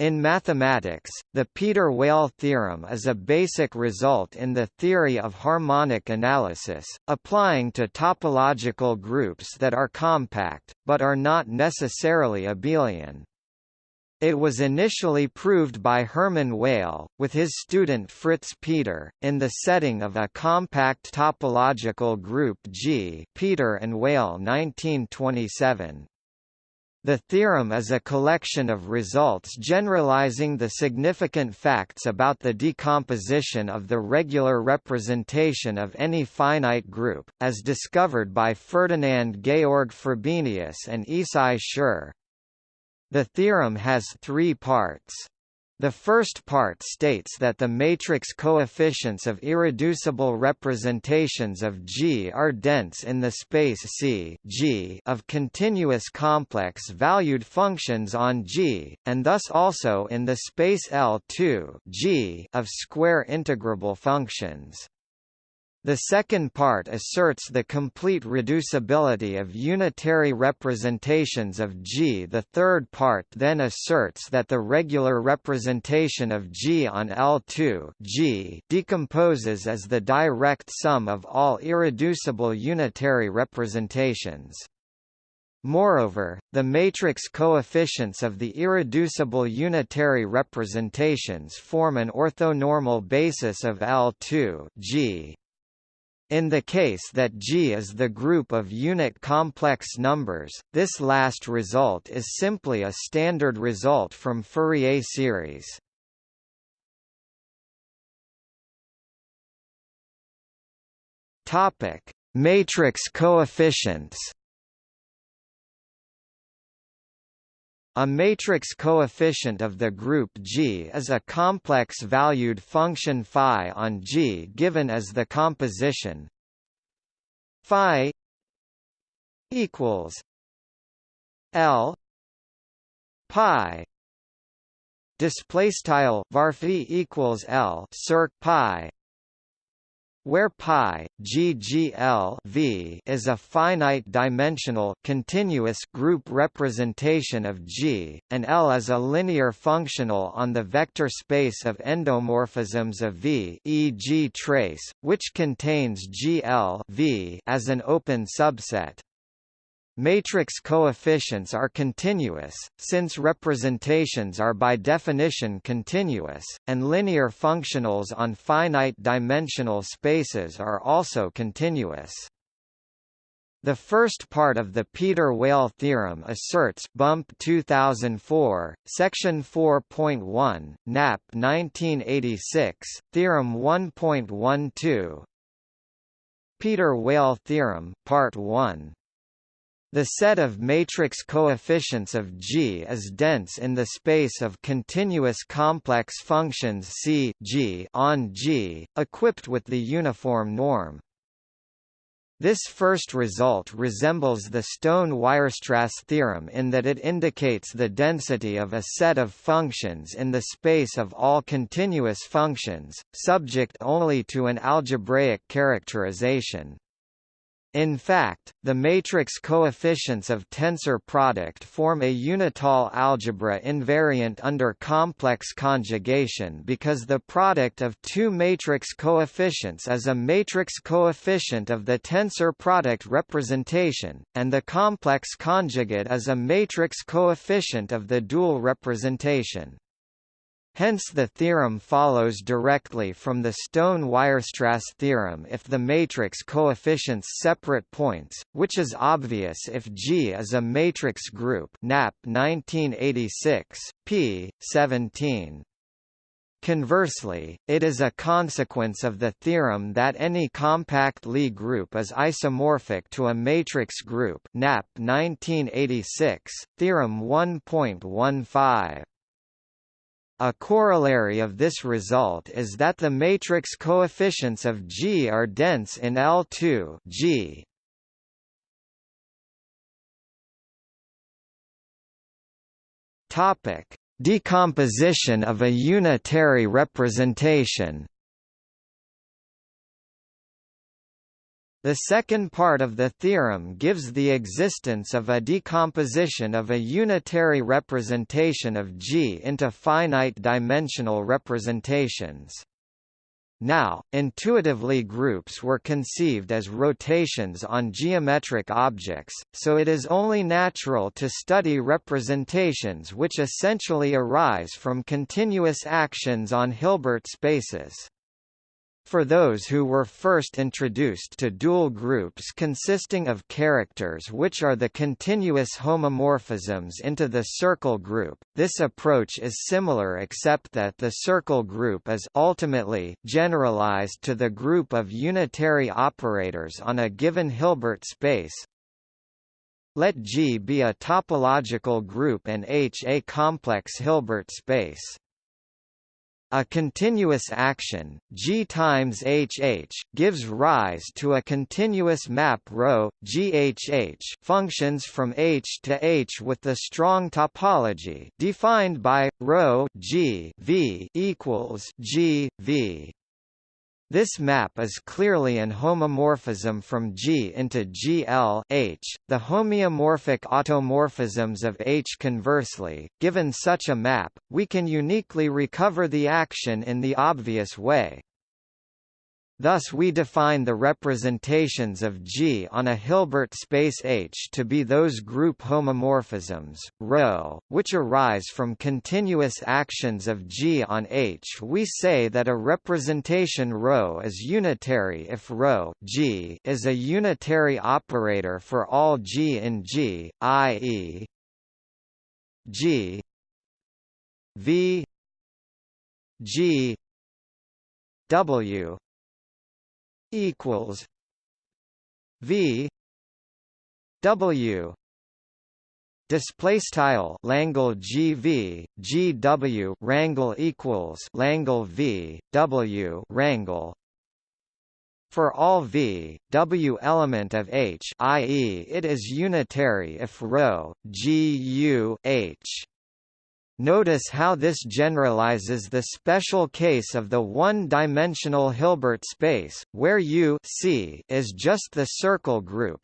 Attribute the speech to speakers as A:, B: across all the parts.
A: In mathematics, the Peter-Weyl theorem is a basic result in the theory of harmonic analysis, applying to topological groups that are compact, but are not necessarily abelian. It was initially proved by Hermann Weyl, with his student Fritz Peter, in the setting of a compact topological group G Peter and Weyl 1927. The theorem is a collection of results generalizing the significant facts about the decomposition of the regular representation of any finite group, as discovered by Ferdinand Georg Frobenius and Issai Schur. The theorem has three parts. The first part states that the matrix coefficients of irreducible representations of G are dense in the space C G of continuous complex-valued functions on G, and thus also in the space L2 G of square integrable functions. The second part asserts the complete reducibility of unitary representations of G. The third part then asserts that the regular representation of G on L2 G decomposes as the direct sum of all irreducible unitary representations. Moreover, the matrix coefficients of the irreducible unitary representations form an orthonormal basis of L2 G. In the case that G is the group of unit complex numbers, this last result is simply a standard result from Fourier series. Topic: Matrix coefficients. A matrix coefficient of the group G is a complex-valued function phi on G given as the composition phi equals L pi display style varphi equals L circ pi where pi ggl v is a finite dimensional continuous group representation of G, and L is a linear functional on the vector space of endomorphisms of V e.g. trace, which contains GL v as an open subset. Matrix coefficients are continuous, since representations are by definition continuous, and linear functionals on finite-dimensional spaces are also continuous. The first part of the Peter-Weyl theorem asserts Bump 2004, section 4.1, Knapp 1986, theorem 1.12. Peter-Weyl theorem, part 1 the set of matrix coefficients of G is dense in the space of continuous complex functions C G on G, equipped with the uniform norm. This first result resembles the Stone-Weierstrass theorem in that it indicates the density of a set of functions in the space of all continuous functions, subject only to an algebraic characterization. In fact, the matrix coefficients of tensor product form a unital algebra invariant under complex conjugation because the product of two matrix coefficients is a matrix coefficient of the tensor product representation, and the complex conjugate is a matrix coefficient of the dual representation. Hence the theorem follows directly from the Stone-Weierstrass theorem if the matrix coefficients separate points, which is obvious if G is a matrix group Knapp 1986, p. 17. Conversely, it is a consequence of the theorem that any compact Lie group is isomorphic to a matrix group Knapp 1986, theorem 1.15. A corollary of this result is that the matrix coefficients of G are dense in L2 G. Topic: Decomposition of a unitary representation. The second part of the theorem gives the existence of a decomposition of a unitary representation of G into finite-dimensional representations. Now, intuitively groups were conceived as rotations on geometric objects, so it is only natural to study representations which essentially arise from continuous actions on Hilbert spaces. For those who were first introduced to dual groups consisting of characters which are the continuous homomorphisms into the circle group, this approach is similar except that the circle group is ultimately generalized to the group of unitary operators on a given Hilbert space. Let G be a topological group and H a complex Hilbert space. A continuous action, G times HH, gives rise to a continuous map ρ, GHH functions from H to H with the strong topology defined by ρ G v equals G v. This map is clearly an homomorphism from G into GL H. The homeomorphic automorphisms of H conversely, given such a map, we can uniquely recover the action in the obvious way. Thus we define the representations of G on a Hilbert space H to be those group homomorphisms, ρ, which arise from continuous actions of G on H. We say that a representation ρ is unitary if ρ G is a unitary operator for all G in G, i.e. G V G W equals V W display style Langle GV GW rangle equals Langle V W rangle for all V, W element of H i.e. it is unitary if ρ, G U H Notice how this generalizes the special case of the one-dimensional Hilbert space, where U C is just the circle group.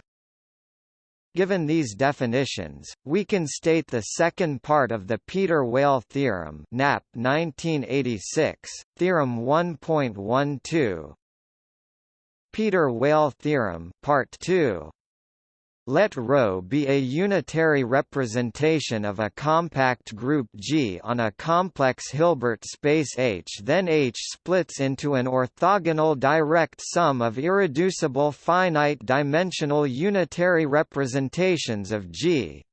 A: Given these definitions, we can state the second part of the Peter-Weyl theorem (Knapp 1986), theorem 1.12. Peter-Weyl theorem, part 2. Let ρ be a unitary representation of a compact group G on a complex Hilbert space H then H splits into an orthogonal direct sum of irreducible finite-dimensional unitary representations of G.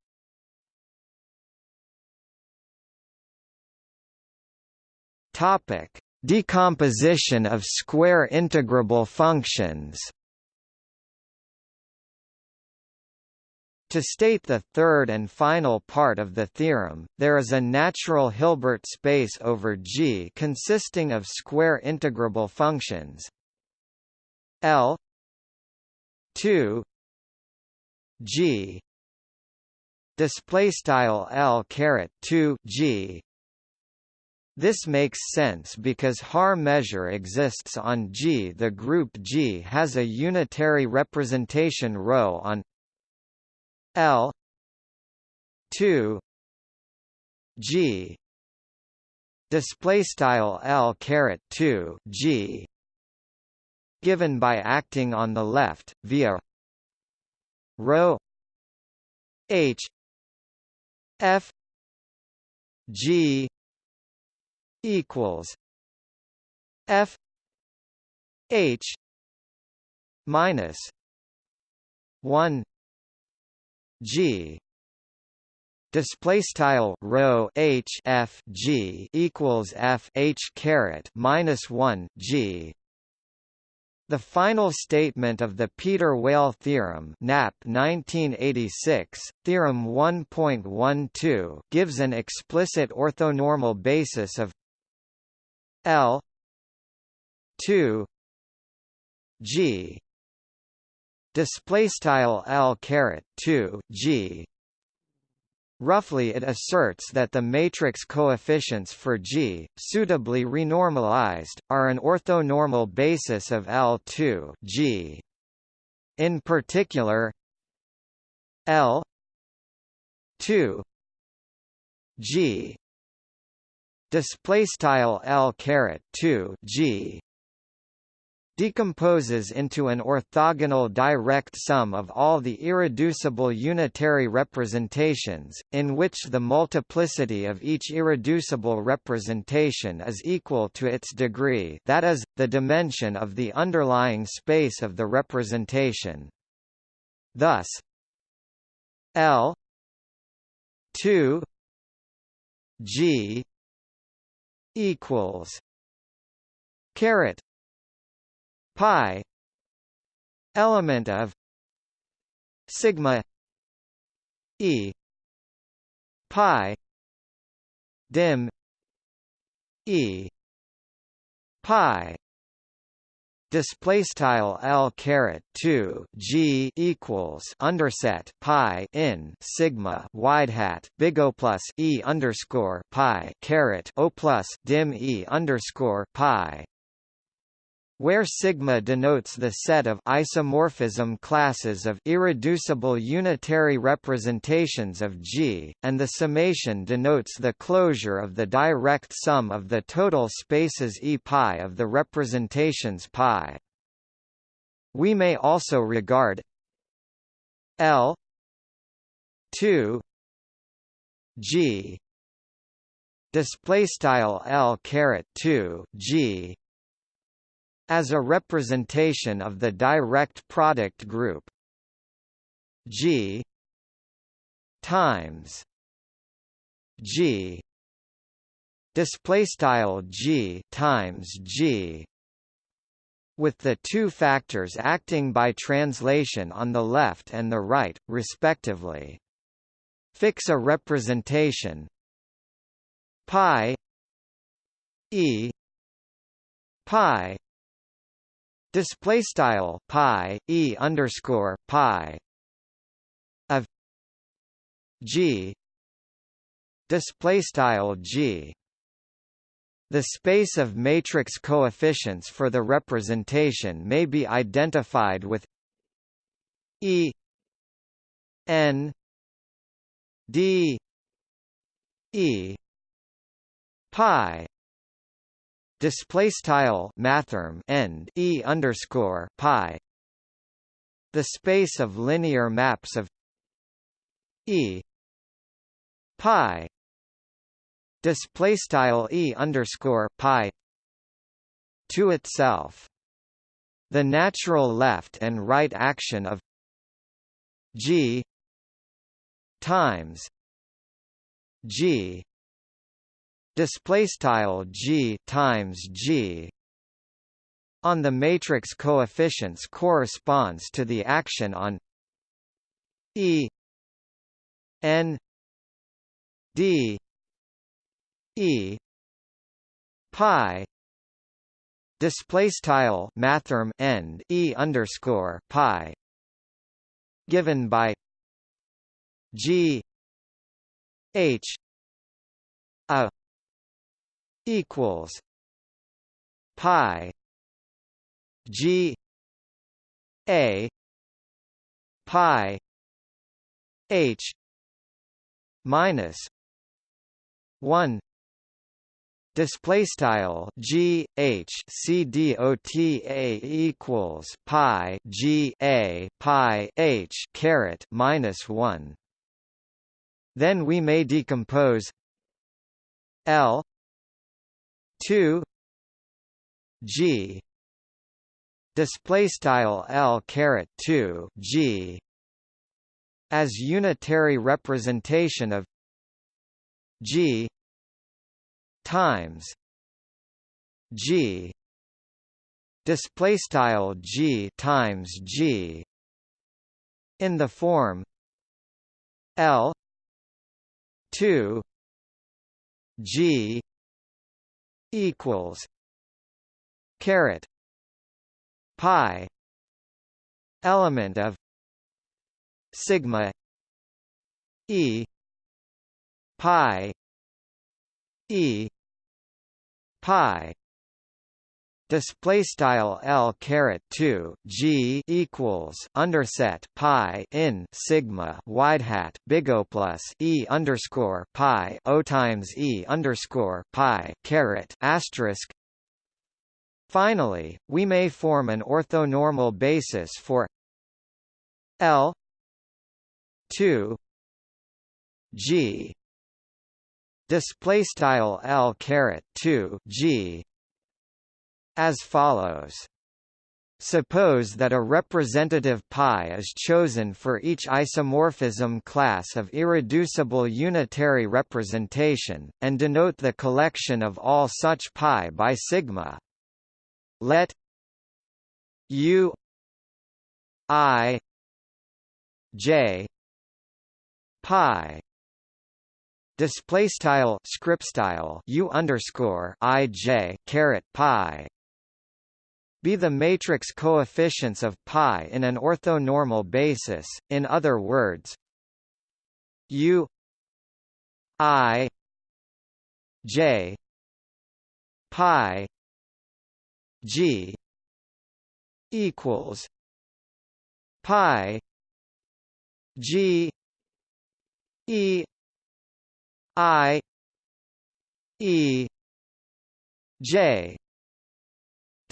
A: Decomposition of square integrable functions To state the third and final part of the theorem, there is a natural Hilbert space over G consisting of square integrable functions L 2 G display style L caret 2 G this makes sense because Haar measure exists on G. The group G has a unitary representation ρ on L two G display style L caret 2 G given by acting on the left via rho H F G equals F H minus one G. Display style rho h f g equals f h caret minus 1 g. The final statement of the Peter-Weyl theorem (Knapp 1986), theorem 1.12, gives an explicit orthonormal basis of L 2 G display style L caret 2 G. Roughly it asserts that the matrix coefficients for G, suitably renormalized, are an orthonormal basis of L2 G. In particular, L 2 G. Display style L caret 2 G decomposes into an orthogonal direct sum of all the irreducible unitary representations, in which the multiplicity of each irreducible representation is equal to its degree that is, the dimension of the underlying space of the representation. Thus L 2 G equals caret pi element of sigma e pi dim e pi display style l caret 2 g equals underset pi in sigma wide hat big O plus e underscore pi caret O plus dim e underscore pi where sigma denotes the set of isomorphism classes of irreducible unitary representations of G, and the summation denotes the closure of the direct sum of the total spaces E pi of the representations pi. We may also regard L 2 G display style L caret 2 G as a representation of the direct product group G times G display style G times G with the two factors acting by translation on the left and the right, respectively. Fix a representation pi e pi display style pi e underscore pi of g display style g. The space of matrix coefficients for the representation may be identified with e n d e pi display style mathrm end e underscore pi. The space of linear maps of e pi. Display style e underscore pi to itself. The natural left and right action of g times g display style g times g on the matrix coefficients corresponds to the action on e n d e pi display style mathrm end e underscore pi given by g h a equals pi G A pi H minus one Display style G H C D O T A equals Pi G A Pi H caret minus one. Then we may decompose L 2 G display style L caret 2 G as unitary representation of G times G display style G times G in the form L 2 G equals caret pi element of sigma e pi e pi display style L caret 2 G equals underset pi in sigma wide hat big O plus E underscore pi O times E underscore pi caret asterisk. Finally, we may form an orthonormal basis for L 2 G display style L caret 2 G as follows. Suppose that a representative pi is chosen for each isomorphism class of irreducible unitary representation, and denote the collection of all such pi by sigma. Let u i j pi display style script style u underscore i j caret pi be the matrix coefficients of pi in an orthonormal basis, in other words U I J pi G equals pi G E I E J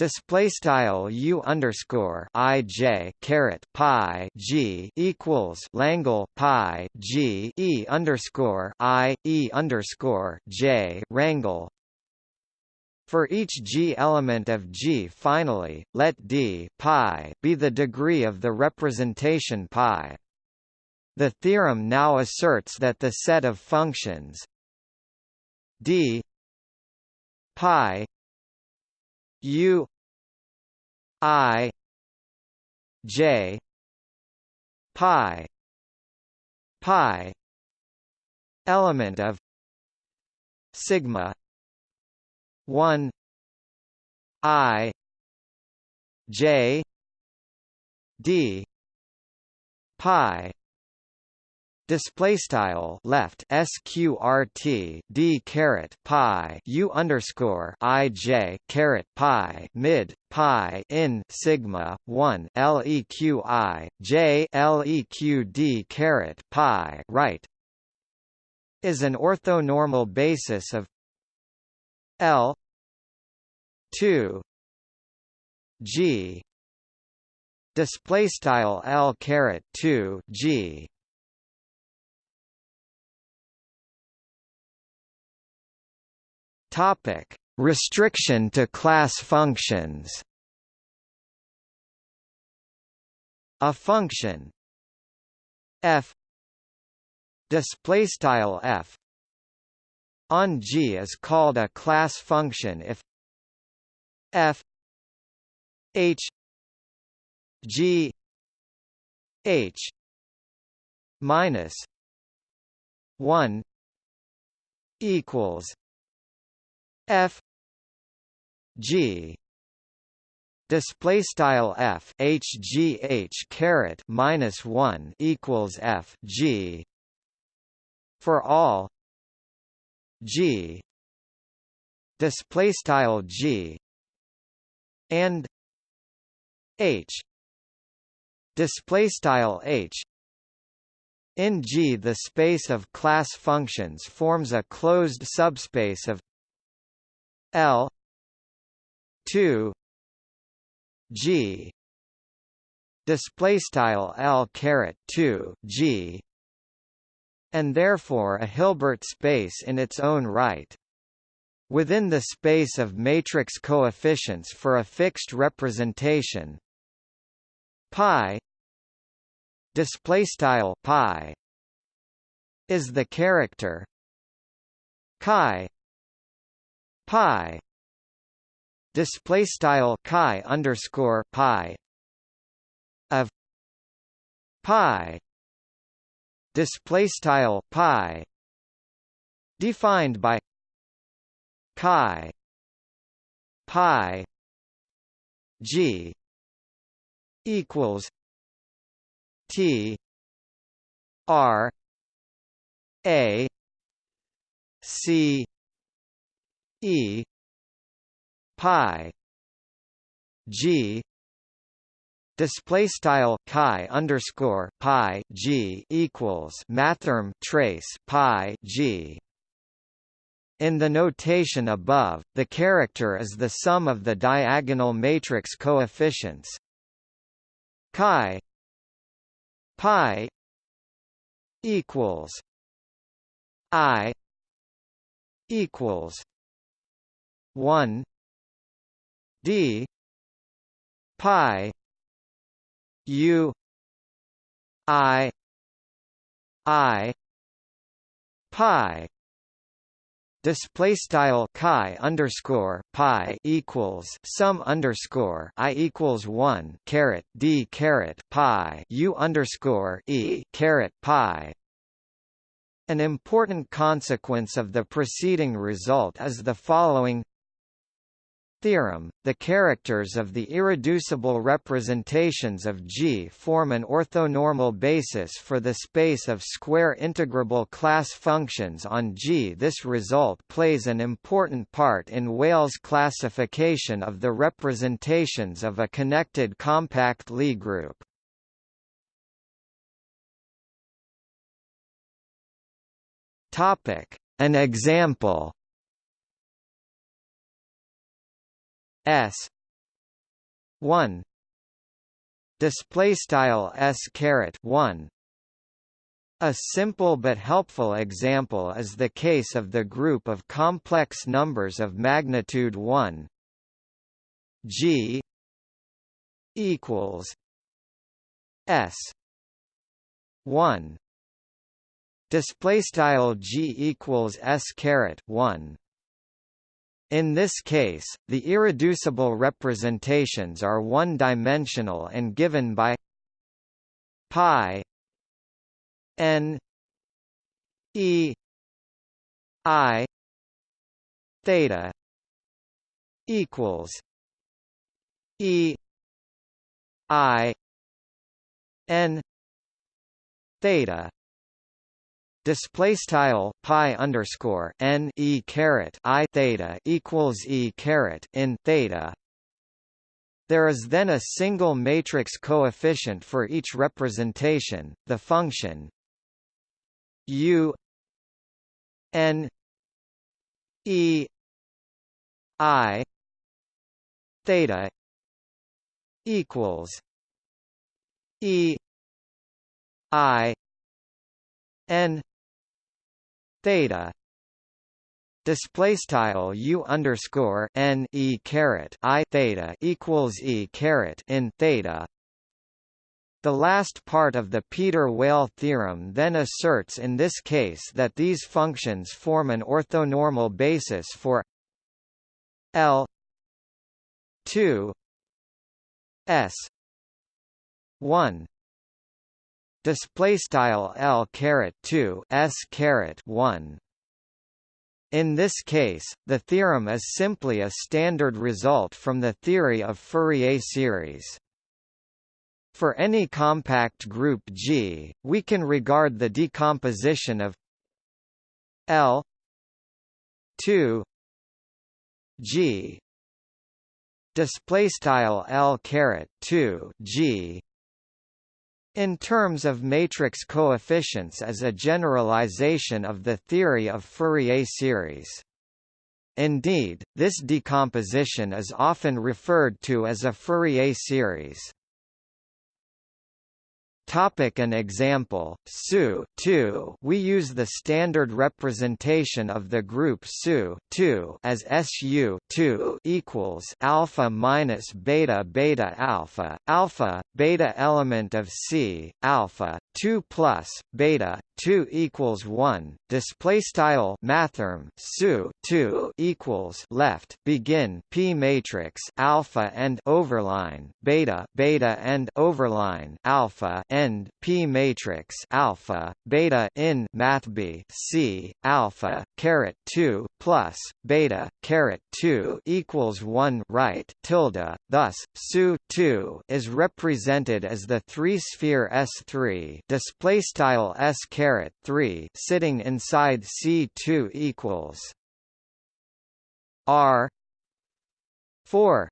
A: Display style u underscore i j caret pi g equals Langle pi g e underscore i e underscore j rangle. For each g element of G finally, let d pi be the degree of the representation pi. The theorem now asserts that the set of functions d pi u i j pi pi element of sigma 1 i j d pi Display style left sqrt d caret pi u underscore i j caret pi mid pi in sigma one leqi j leq d caret pi right is an orthonormal basis of L two G display style L caret two G Topic: Restriction to class functions. A function. F. Display style f. On G is called a class function if f. H. G. H. minus 1 equals f g display style f h g h caret minus 1 equals f g. For all g. Display style g. And h. Display style h. In G the space of class functions forms a closed subspace of L two G display style L caret 2 G and therefore a Hilbert space in its own right within the space of matrix coefficients for a fixed representation. Pi display style pi is the character chi pi. Display style chi underscore pi of pi. Display style pi defined by chi pi g equals t r a c E pi G display style chi underscore pi G equals mathrm trace pi G. In the notation above, the character is the sum of the diagonal matrix coefficients chi pi equals i equals 1 d pi u i i pi display style chi underscore pi equals sum underscore i equals one caret d caret pi u underscore e caret pi. An important consequence of the preceding result is the following theorem, the characters of the irreducible representations of G form an orthonormal basis for the space of square integrable class functions on G. This result plays an important part in Weyl's classification of the representations of a connected compact Lie group. An example S one display style S caret one. A simple but helpful example is the case of the group of complex numbers of magnitude 1 g equals s 1 display style g equals s caret 1 in this case, the irreducible representations are one-dimensional and given by pi n e i theta equals e i n theta display style pi underscore n e caret i theta equals e caret in theta. There is then a single matrix coefficient for each representation. The function u n e i theta equals e i n theta display style u underscore n e caret i theta equals e caret in theta. The last part of the Peter-Weyl theorem then asserts in this case that these functions form an orthonormal basis for L 2 S 1 display style L caret 2 S caret 1 in this case, the theorem is simply a standard result from the theory of Fourier series. For any compact group G, we can regard the decomposition of L 2 G display style L caret 2 G in terms of matrix coefficients as a generalization of the theory of Fourier series. Indeed, this decomposition is often referred to as a Fourier series. Topic an example, SU 2 we use the standard representation of the group SU 2 as SU 2 equals alpha minus beta beta alpha, alpha, beta element of C, alpha, 2 plus, beta, 2 equals 1 display style mathrm su 2 equals left begin p matrix alpha and overline beta beta and overline alpha end p matrix alpha beta in mathb c alpha caret 2 plus beta caret 2 equals 1 right tilde thus su 2 is represented as the three sphere s3 display style s caret 3 sitting inside C2 equals R 4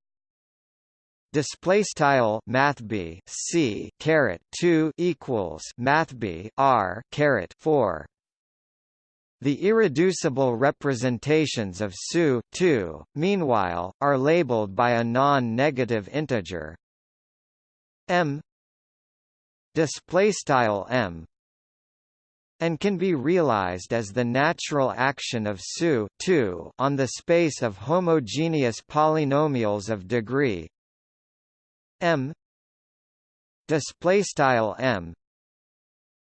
A: display style math b c caret 2 equals math b r caret 4 the irreducible representations of SU two, meanwhile, are labeled by a non-negative integer. M m and can be realized as the natural action of SU on the space of homogeneous polynomials of degree. M display style m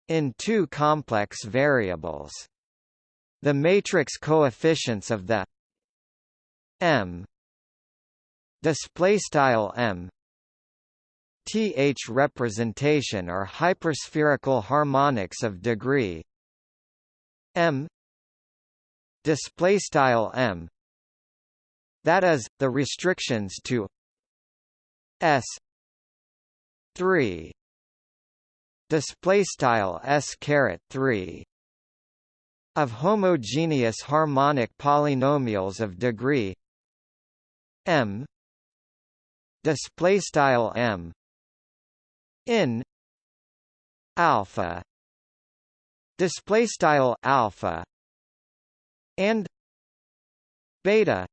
A: in two complex variables the matrix coefficients of the m display style m th representation are hyperspherical harmonics of degree m display style m. That is the restrictions to s 3 display style s caret 3 of homogeneous harmonic polynomials of degree m display style m in alpha display style alpha and beta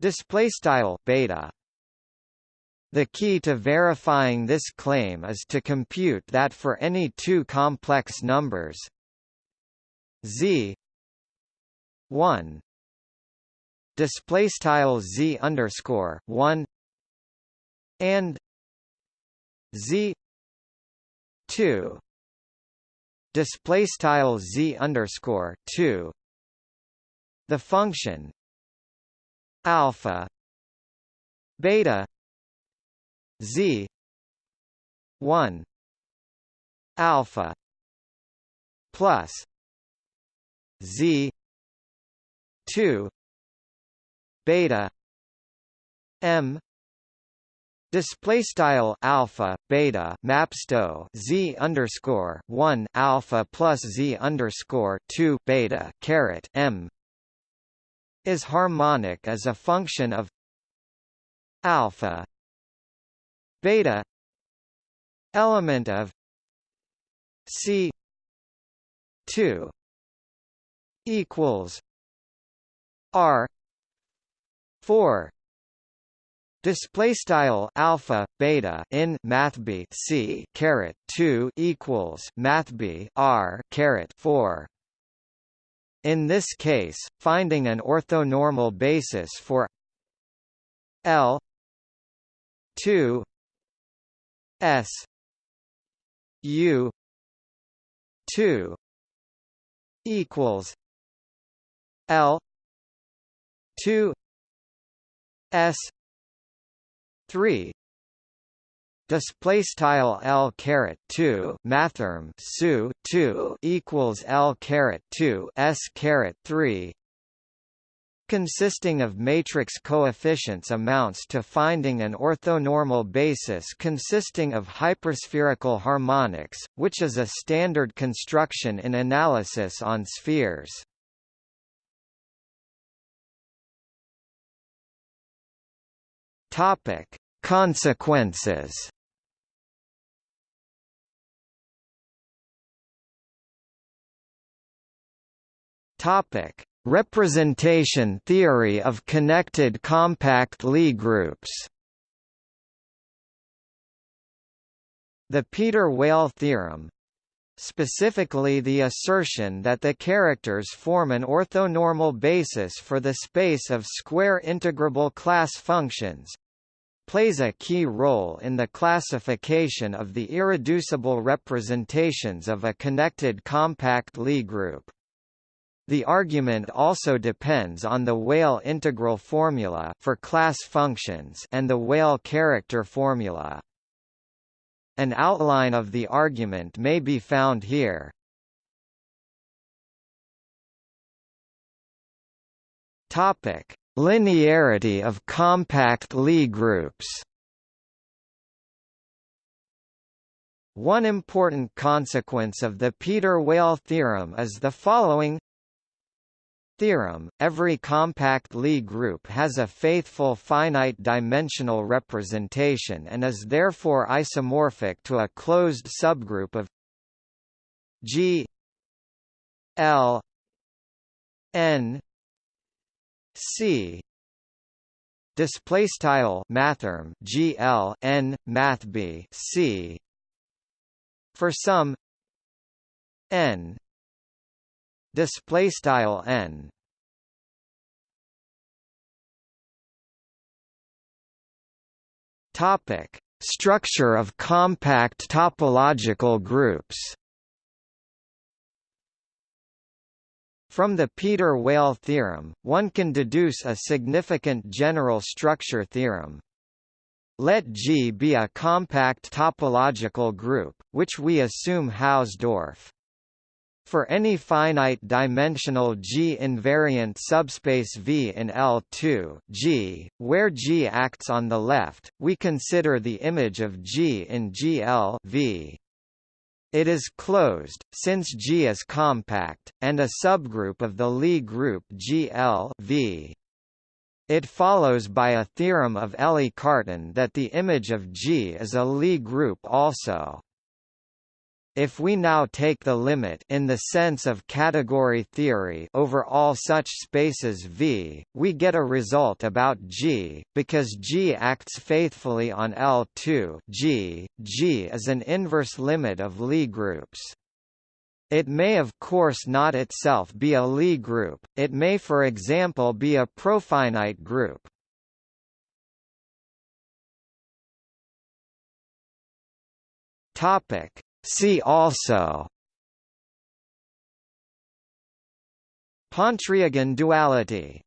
A: display style beta. The key to verifying this claim is to compute that for any two complex numbers z. 1 display style z underscore 1 and z 2 display style z underscore 2 the function alpha beta z 1 alpha plus z 2 beta m Display style alpha beta mapsto z underscore one alpha plus z underscore two beta caret m is harmonic as a function of alpha beta element of c two equals R four Display style alpha beta in math b c caret two equals math b r caret four. In this case, finding an orthonormal basis for L two S U two equals L two S three display style L caret 2 mathrm su 2 equals L caret 2 S caret 3 consisting of matrix coefficients amounts to finding an orthonormal basis consisting of hyperspherical harmonics, which is a standard construction in analysis on spheres. Topic: Consequences. Topic: Representation theory of connected compact Lie groups. The Peter-Weyl theorem, specifically the assertion that the characters form an orthonormal basis for the space of square integrable class functions, plays a key role in the classification of the irreducible representations of a connected compact Lie group. The argument also depends on the Weyl integral formula for class functions and the Weyl character formula. An outline of the argument may be found here. Topic: Linearity of compact Lie groups. One important consequence of the Peter-Weyl theorem is the following. Theorem, every compact Lie group has a faithful finite-dimensional representation and is therefore isomorphic to a closed subgroup of G L N C. Display style mathrm GL N math B C. For some N. Display style N. Topic. Structure of compact topological groups From the Peter-Weyl theorem, one can deduce a significant general structure theorem. Let G be a compact topological group, which we assume Hausdorff. For any finite-dimensional G-invariant subspace V in L2 G, where G acts on the left, we consider the image of G in GL v. It is closed, since G is compact, and a subgroup of the Lie group GL v. It follows by a theorem of Élie-Cartan that the image of G is a Lie group also. If we now take the limit in the sense of category theory over all such spaces V, we get a result about G, because G acts faithfully on L2 G. G is an inverse limit of Lie groups. It may of course not itself be a Lie group, it may for example be a profinite group. Topic See also. Pontryagin duality